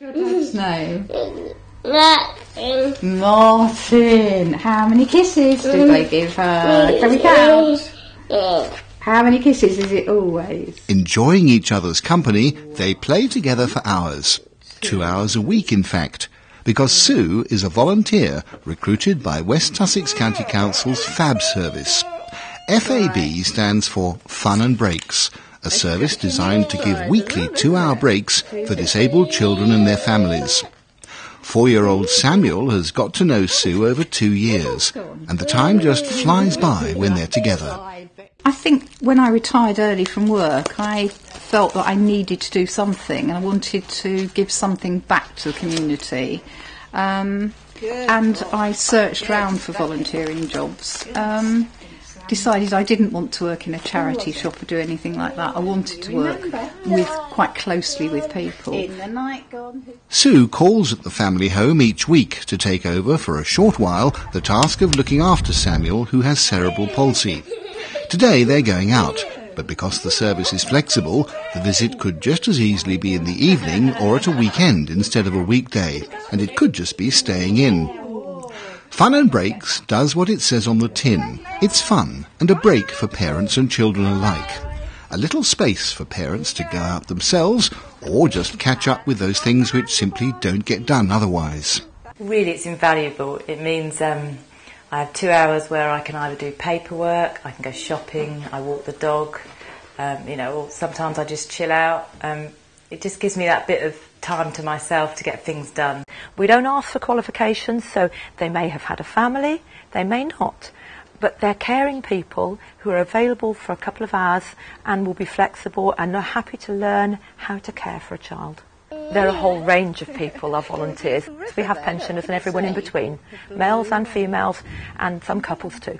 Your dad's name? Martin. Martin. How many kisses do they give her? Can we count? How many kisses is it always? Enjoying each other's company, they play together for hours. Two hours a week, in fact. Because Sue is a volunteer recruited by West Sussex County Council's FAB service. FAB stands for Fun and Breaks, a service designed to give weekly two-hour breaks for disabled children and their families. Four-year-old Samuel has got to know Sue over two years, and the time just flies by when they're together. I think when I retired early from work, I felt that I needed to do something and I wanted to give something back to the community. Um, and I searched around for volunteering jobs. Um, decided I didn't want to work in a charity shop or do anything like that. I wanted to work with quite closely with people. Sue calls at the family home each week to take over for a short while the task of looking after Samuel who has cerebral palsy. Today they're going out, but because the service is flexible, the visit could just as easily be in the evening or at a weekend instead of a weekday, and it could just be staying in. Fun and Breaks does what it says on the tin. It's fun and a break for parents and children alike. A little space for parents to go out themselves or just catch up with those things which simply don't get done otherwise. Really, it's invaluable. It means um, I have two hours where I can either do paperwork, I can go shopping, I walk the dog, um, you know, or sometimes I just chill out. Um, it just gives me that bit of time to myself to get things done. We don't ask for qualifications, so they may have had a family, they may not. But they're caring people who are available for a couple of hours and will be flexible and are happy to learn how to care for a child. There are a whole range of people, our volunteers. We have pensioners and everyone in between, males and females, and some couples too.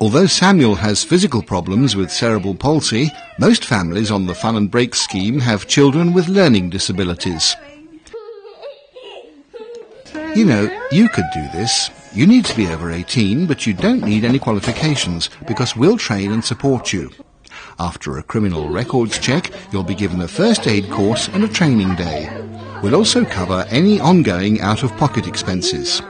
Although Samuel has physical problems with cerebral palsy, most families on the Fun and Break scheme have children with learning disabilities. You know, you could do this. You need to be over 18, but you don't need any qualifications because we'll train and support you. After a criminal records check, you'll be given a first aid course and a training day. We'll also cover any ongoing out-of-pocket expenses.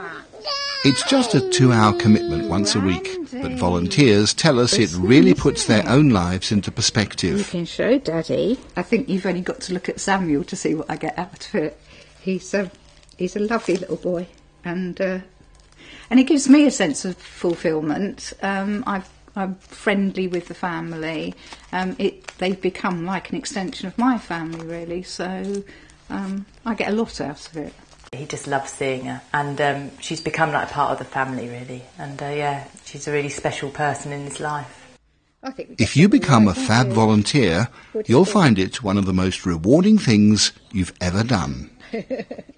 It's just a two-hour commitment once a week, but volunteers tell us it really puts their own lives into perspective. You perspective. can show Daddy. I think you've only got to look at Samuel to see what I get out of it. He's a he's a lovely little boy, and uh, and it gives me a sense of fulfilment. Um, I've, I'm friendly with the family. Um, it they've become like an extension of my family, really. So um, I get a lot out of it. He just loves seeing her, and um, she's become like a part of the family, really. And uh, yeah, she's a really special person in his life. I think If you become a right, don't FAB we? volunteer, you'll find it one of the most rewarding things you've ever done.